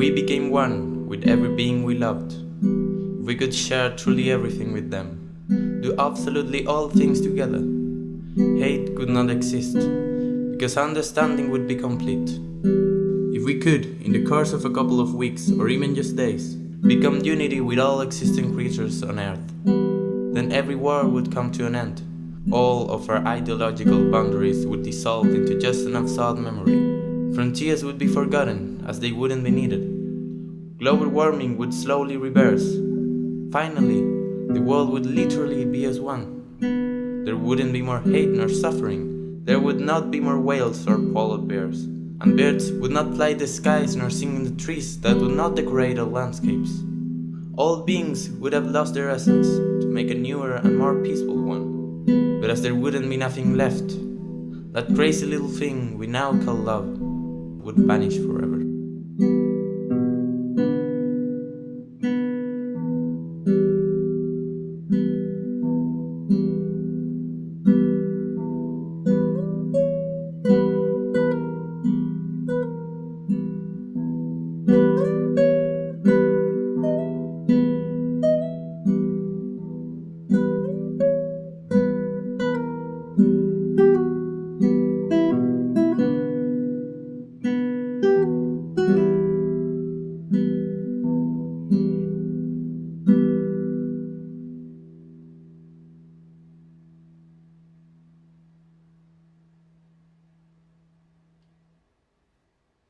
we became one with every being we loved, we could share truly everything with them, do absolutely all things together, hate could not exist, because understanding would be complete. If we could, in the course of a couple of weeks or even just days, become unity with all existing creatures on Earth, then every war would come to an end. All of our ideological boundaries would dissolve into just an absurd memory. Frontiers would be forgotten as they wouldn't be needed. Global warming would slowly reverse. Finally, the world would literally be as one. There wouldn't be more hate nor suffering. There would not be more whales or polar bears and birds would not fly the skies nor sing in the trees that would not decorate our landscapes. All beings would have lost their essence to make a newer and more peaceful one. But as there wouldn't be nothing left, that crazy little thing we now call love would vanish forever.